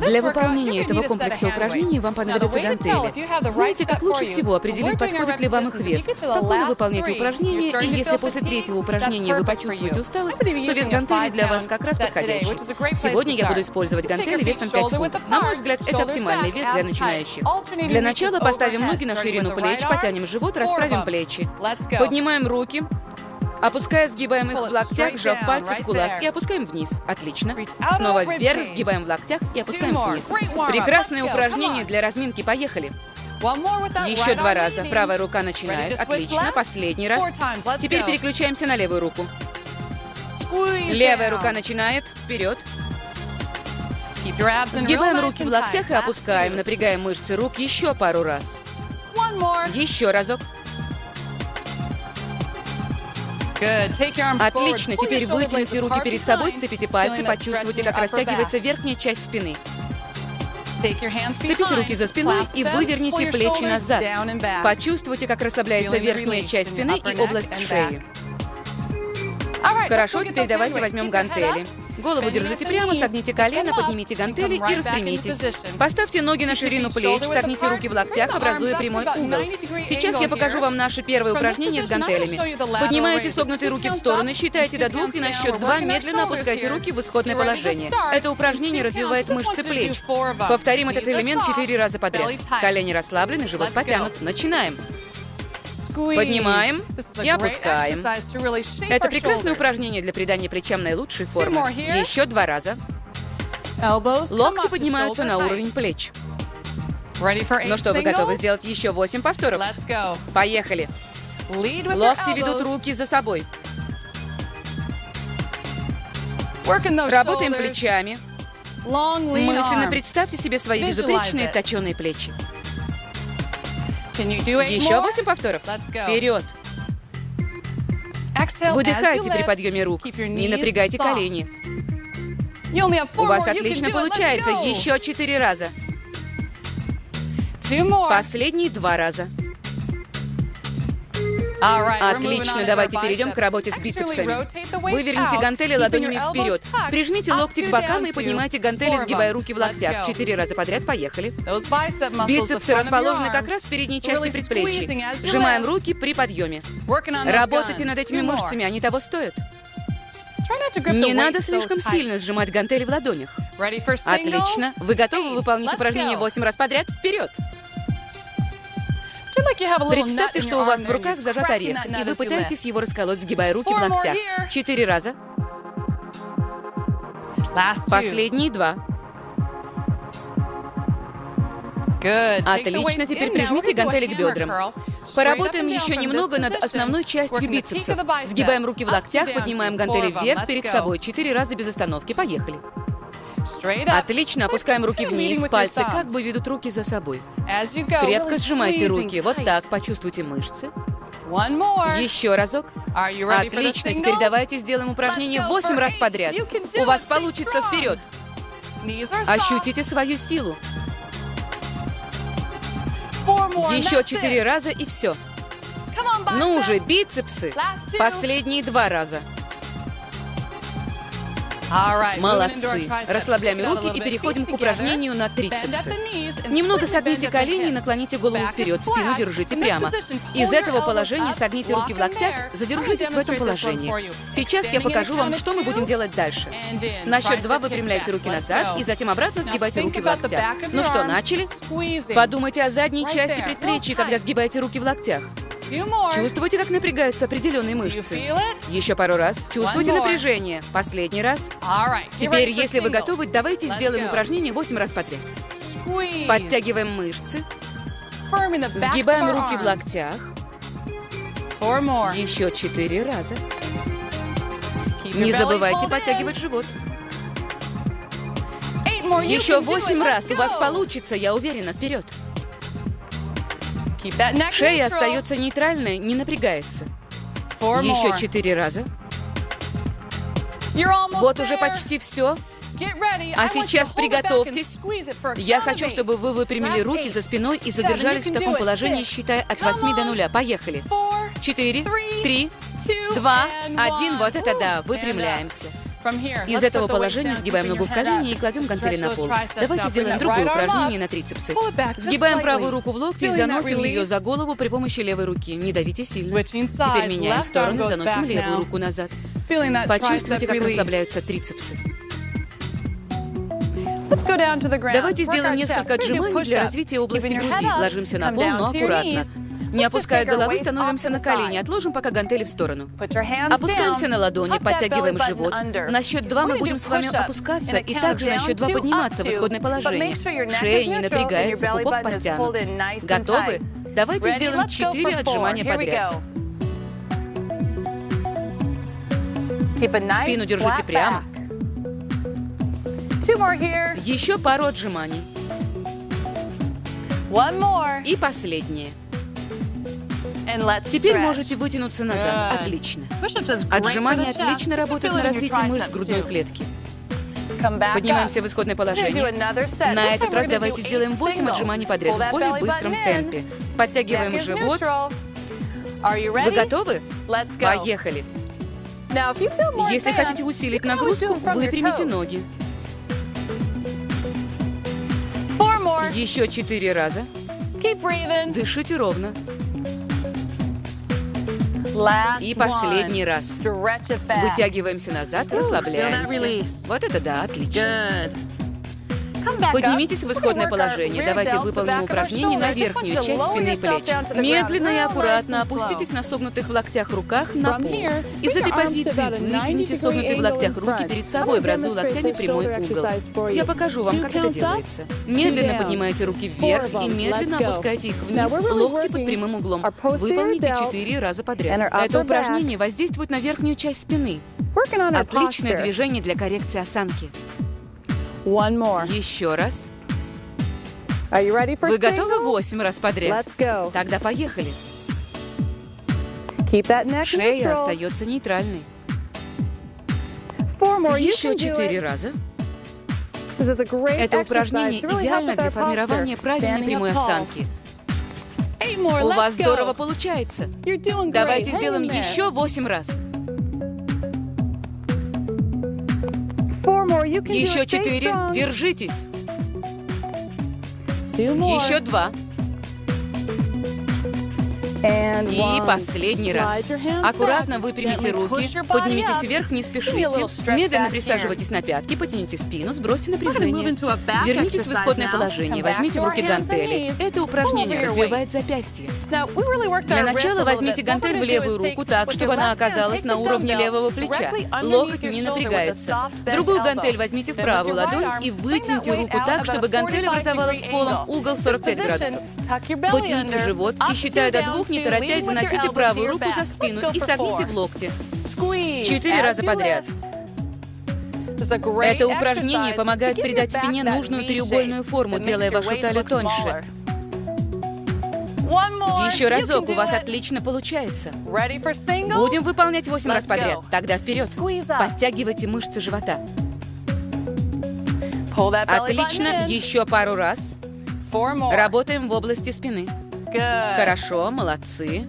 Для выполнения этого комплекса упражнений вам понадобятся гантели. Знаете, как лучше всего определить, подходит ли вам их вес? Спокойно выполняйте упражнения, и если после третьего упражнения вы почувствуете усталость, то вес гантели для вас как раз подходящий. Сегодня я буду использовать гантели весом 5 фунтов. На мой взгляд, это оптимальный вес для начинающих. Для начала поставим ноги на ширину плеч, потянем живот, расправим плечи. Поднимаем руки, Опуская, сгибаем их в локтях, сжав пальцы в кулак и опускаем вниз. Отлично. Снова вверх, сгибаем в локтях и опускаем вниз. Прекрасное упражнение для разминки. Поехали. Еще два раза. Правая рука начинает. Отлично. Последний раз. Теперь переключаемся на левую руку. Левая рука начинает. Вперед. Сгибаем руки в локтях и опускаем, напрягаем мышцы рук еще пару раз. Еще разок. Отлично, теперь вытяните руки перед собой, сцепите пальцы, почувствуйте, как растягивается верхняя часть спины. Сцепите руки за спиной и выверните плечи назад. Почувствуйте, как расслабляется верхняя часть спины и область шеи. Хорошо, теперь давайте возьмем гантели. Голову держите прямо, согните колено, поднимите гантели и распрямитесь. Поставьте ноги на ширину плеч, согните руки в локтях, образуя прямой угол. Сейчас я покажу вам наше первое упражнение с гантелями. Поднимаете согнутые руки в стороны, считайте до двух и на счет два медленно опускайте руки в исходное положение. Это упражнение развивает мышцы плеч. Повторим этот элемент четыре раза подряд. Колени расслаблены, живот потянут. Начинаем. Поднимаем и опускаем. Это прекрасное упражнение для придания плечам наилучшей формы. Еще два раза. Локти поднимаются на уровень плеч. Ну что, вы готовы сделать еще восемь повторов? Поехали. Локти ведут руки за собой. Работаем плечами. Мысленно представьте себе свои безупречные точеные плечи. Еще восемь повторов. Вперед. Выдыхайте при подъеме рук. Не напрягайте колени. У вас отлично получается. Еще четыре раза. Последние два раза. Отлично, давайте перейдем к работе с бицепсами. Выверните гантели ладонями вперед. Прижмите локти к бокам и поднимайте гантели, сгибая руки в локтях. Четыре раза подряд, поехали. Бицепсы расположены как раз в передней части предплечий. Сжимаем руки при подъеме. Работайте над этими мышцами, они того стоят. Не надо слишком сильно сжимать гантели в ладонях. Отлично. Вы готовы выполнить упражнение 8 раз подряд? Вперед! Представьте, что у вас в руках зажат орех, и вы пытаетесь его расколоть, сгибая руки в локтях. Четыре раза. Последние два. Отлично, теперь прижмите гантели к бедрам. Поработаем еще немного над основной частью бицепсов. Сгибаем руки в локтях, поднимаем гантели вверх перед собой. Четыре раза без остановки. Поехали. Отлично, опускаем руки вниз, пальцы как бы ведут руки за собой. Крепко сжимайте руки, вот так, почувствуйте мышцы. Еще разок. Отлично, теперь давайте сделаем упражнение 8 раз подряд. У вас получится вперед. Ощутите свою силу. Еще четыре раза и все. Ну же, бицепсы. Последние два раза. Молодцы. Расслабляем руки и переходим к упражнению на трицепсы. Немного согните колени и наклоните голову вперед, спину держите прямо. Из этого положения согните руки в локтях, задержитесь в этом положении. Сейчас я покажу вам, что мы будем делать дальше. На счет два выпрямляйте руки назад и затем обратно сгибайте руки в локтях. Ну что, начали? Подумайте о задней части предплечья, когда сгибаете руки в локтях. Чувствуете, как напрягаются определенные мышцы? Еще пару раз. Чувствуете напряжение? Последний раз. Теперь, если вы готовы, давайте сделаем упражнение 8 раз подряд. Подтягиваем мышцы. Сгибаем руки в локтях. Еще четыре раза. Не забывайте подтягивать живот. Еще восемь раз. У вас получится, я уверена. Вперед. Шея остается нейтральной, не напрягается. Еще четыре раза. Вот уже почти все. А сейчас приготовьтесь. Я хочу, чтобы вы выпрямили руки за спиной и задержались в таком положении, считая от 8 до 0. Поехали. Четыре, три, два, один. Вот это да. Выпрямляемся. Из этого положения сгибаем ногу в колени и кладем гантели на пол. Давайте сделаем другое упражнение на трицепсы. Сгибаем правую руку в локте и заносим ее за голову при помощи левой руки. Не давите сильно. Теперь меняем сторону, заносим левую руку назад. Почувствуйте, как расслабляются трицепсы. Давайте сделаем несколько отжиманий для развития области груди. Ложимся на пол, но аккуратно. Не опуская головы, становимся на колени. Отложим пока гантели в сторону. Опускаемся на ладони, подтягиваем живот. На счет два мы будем с вами опускаться и также на счет два подниматься в исходное положение. Шея не напрягается, пупок подтянут. Готовы? Давайте сделаем четыре отжимания подряд. Спину держите прямо. Еще пару отжиманий. И последнее. Теперь можете вытянуться назад. Отлично. Отжимания отлично работают на развитие мышц грудной клетки. Поднимаемся в исходное положение. На этот раз давайте сделаем 8 отжиманий подряд в более быстром темпе. Подтягиваем живот. Вы готовы? Поехали. Если хотите усилить нагрузку, выпрямите ноги. Еще четыре раза. Дышите ровно. И последний раз. Вытягиваемся назад, расслабляемся. Вот это да, отлично. Поднимитесь в исходное положение. Давайте выполним упражнение на верхнюю часть спины и плеч. Медленно и аккуратно опуститесь на согнутых в локтях руках на пол. Из этой позиции вытяните согнутые в локтях руки перед собой, образуя локтями прямой угол. Я покажу вам, как это делается. Медленно поднимайте руки вверх и медленно опускайте их вниз, локти под прямым углом. Выполните четыре раза подряд. Это упражнение воздействует на верхнюю часть спины. Отличное движение для коррекции осанки. One more. Еще раз. Are you ready for Вы готовы восемь раз подряд? Let's go. Тогда поехали. Keep that neck Шея neutral. остается нейтральной. Four more. Еще четыре раза. Это упражнение идеально для формирования правильной прямой осанки. У вас здорово получается. Давайте сделаем еще восемь раз. Еще четыре. Держитесь. Еще два. И последний раз. Аккуратно выпрямите руки, поднимитесь вверх, не спешите. Медленно присаживайтесь на пятки, потяните спину, сбросьте напряжение. Вернитесь в исходное положение, возьмите в руки гантели. Это упражнение развивает запястье. Для начала возьмите гантель в левую руку так, чтобы она оказалась на уровне левого плеча. Локоть не напрягается. Другую гантель возьмите в правую ладонь и вытяните руку так, чтобы гантель 45 образовала с degree полом угол This 45 position, градусов. Потяните живот и, считая до двух, не торопясь, заносите правую руку за спину и согните в локте. Четыре раза подряд. Это упражнение помогает придать спине нужную треугольную форму, делая вашу талию тоньше. Еще разок, у вас отлично получается. Будем выполнять 8 раз подряд. Тогда вперед. Подтягивайте мышцы живота. Отлично. Еще пару раз. Работаем в области спины. Хорошо, молодцы.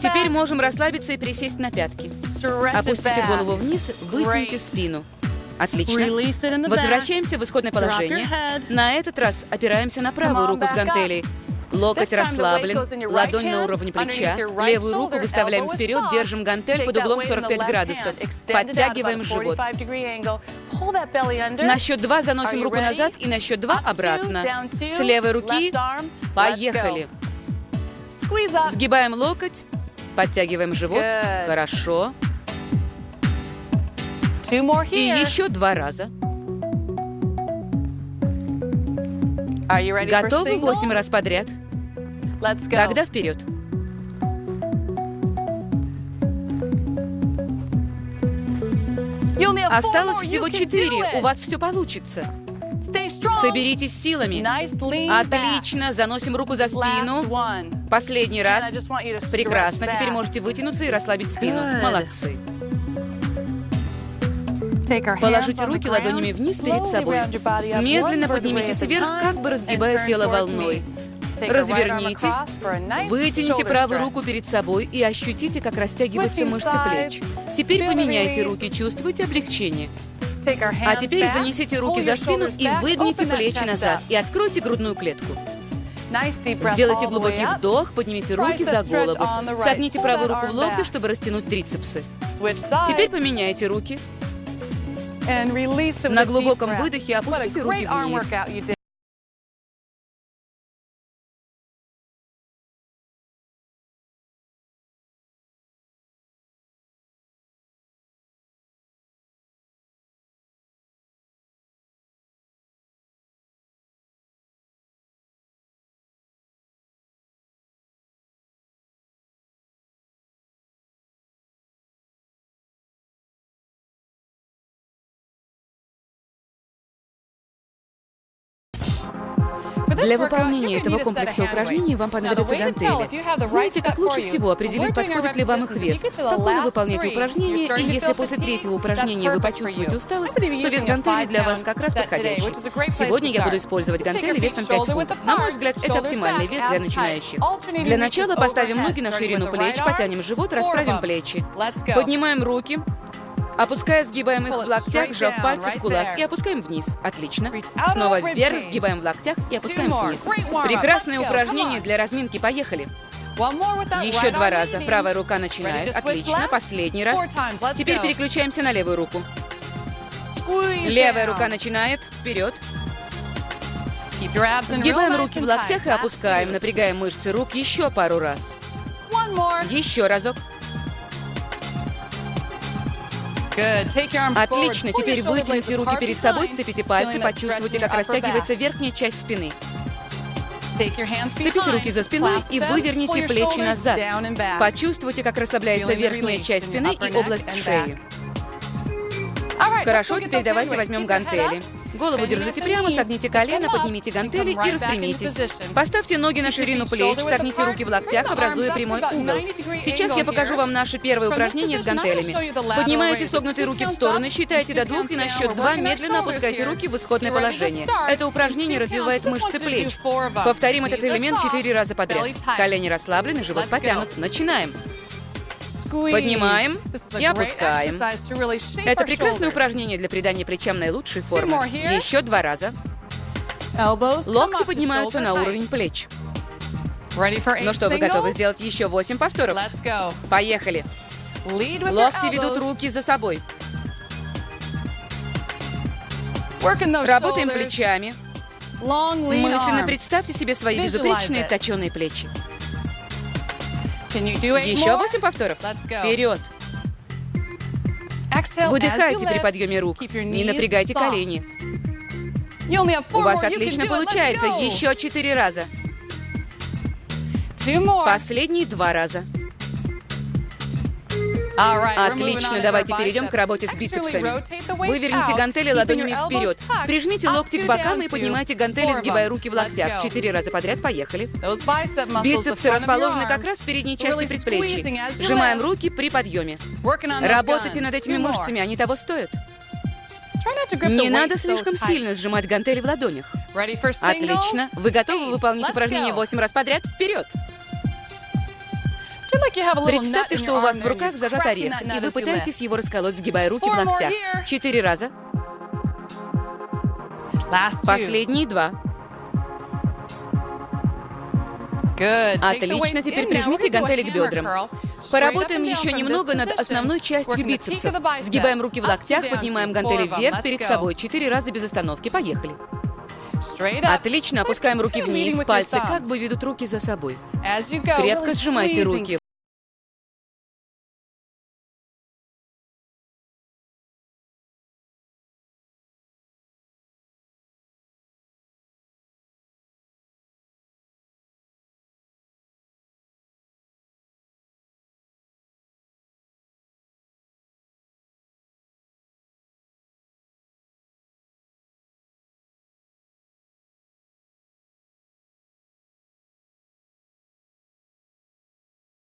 Теперь можем расслабиться и присесть на пятки. Опустите голову вниз, вытяните спину. Отлично. Возвращаемся в исходное положение. На этот раз опираемся на правую руку с гантелей. Локоть расслаблен, ладонь на уровне плеча, левую руку выставляем вперед, держим гантель под углом weight in the 45 left градусов. Подтягиваем живот. 45 degree angle. Pull that belly under. На счет два заносим руку назад и на счет два обратно. С левой руки поехали. Сгибаем локоть, подтягиваем живот. Хорошо. И еще два раза. Готовы восемь раз подряд? Let's go. Тогда вперед. Осталось всего четыре. У вас все получится. Соберитесь силами. Отлично. Заносим руку за спину. Последний раз. Прекрасно. Теперь можете вытянуться и расслабить спину. Молодцы. Положите руки ладонями вниз перед собой. Медленно поднимитесь вверх, как бы разгибая тело волной. Развернитесь, вытяните правую руку перед собой и ощутите, как растягиваются мышцы плеч. Теперь поменяйте руки, чувствуйте облегчение. А теперь занесите руки за спину и выгните плечи назад и откройте грудную клетку. Сделайте глубокий вдох, поднимите руки за голову. Согните правую руку в локте, чтобы растянуть трицепсы. Теперь поменяйте руки. На глубоком выдохе опустите руки вниз. Для выполнения этого комплекса упражнений вам понадобятся гантели. Знаете, как лучше всего определить, подходит ли вам их вес? Спокойно выполняйте упражнения, и если после третьего упражнения вы почувствуете усталость, то вес гантелей для вас как раз подходящий. Сегодня я буду использовать гантели весом 5 фунтов. На мой взгляд, это оптимальный вес для начинающих. Для начала поставим ноги на ширину плеч, потянем живот, расправим плечи. Поднимаем руки, Опуская, сгибаем их в локтях, сжав пальцы в кулак и опускаем вниз. Отлично. Снова вверх, сгибаем в локтях и опускаем вниз. Прекрасное упражнение для разминки. Поехали. Еще два раза. Правая рука начинает. Отлично. Последний раз. Теперь переключаемся на левую руку. Левая рука начинает. Вперед. Сгибаем руки в локтях и опускаем, напрягаем мышцы рук еще пару раз. Еще разок. Отлично, теперь вытяните руки перед собой, сцепите пальцы, почувствуйте, как растягивается верхняя часть спины. Сцепите руки за спиной и выверните плечи назад. Почувствуйте, как расслабляется верхняя часть спины и область шеи. Хорошо, теперь давайте возьмем гантели. Голову держите прямо, согните колено, поднимите гантели и распрямитесь. Поставьте ноги на ширину плеч, согните руки в локтях, образуя прямой угол. Сейчас я покажу вам наше первое упражнение с гантелями. Поднимаете согнутые руки в стороны, считайте до двух и на счет два медленно опускайте руки в исходное положение. Это упражнение развивает мышцы плеч. Повторим этот элемент четыре раза подряд. Колени расслаблены, живот потянут. Начинаем. Поднимаем и опускаем. Это прекрасное упражнение для придания плечам наилучшей формы. Еще два раза. Локти поднимаются на уровень плеч. Ну что, вы готовы сделать еще восемь повторов? Поехали. Локти ведут руки за собой. Работаем плечами. Мысленно представьте себе свои безупречные точеные плечи. Еще восемь повторов. Вперед. Выдыхайте при подъеме рук. Не напрягайте колени. У вас отлично получается. Еще четыре раза. Последние два раза. Отлично, давайте перейдем к работе с бицепсами. Выверните гантели ладонями вперед. Прижмите локти к бокам и поднимайте гантели, сгибая руки в локтях. Четыре раза подряд, поехали. Бицепсы расположены как раз в передней части предплечий. Сжимаем руки при подъеме. Работайте над этими мышцами, они того стоят. Не надо слишком сильно сжимать гантели в ладонях. Отлично. Вы готовы выполнить упражнение 8 раз подряд? Вперед! Представьте, что у вас в руках зажат орех, и вы пытаетесь его расколоть, сгибая руки в локтях. Четыре раза. Последние два. Отлично, теперь прижмите гантели к бедрам. Поработаем еще немного над основной частью бицепсов. Сгибаем руки в локтях, поднимаем гантели вверх перед собой. Четыре раза без остановки. Поехали. Отлично, опускаем руки вниз, пальцы как бы ведут руки за собой. Крепко сжимайте руки.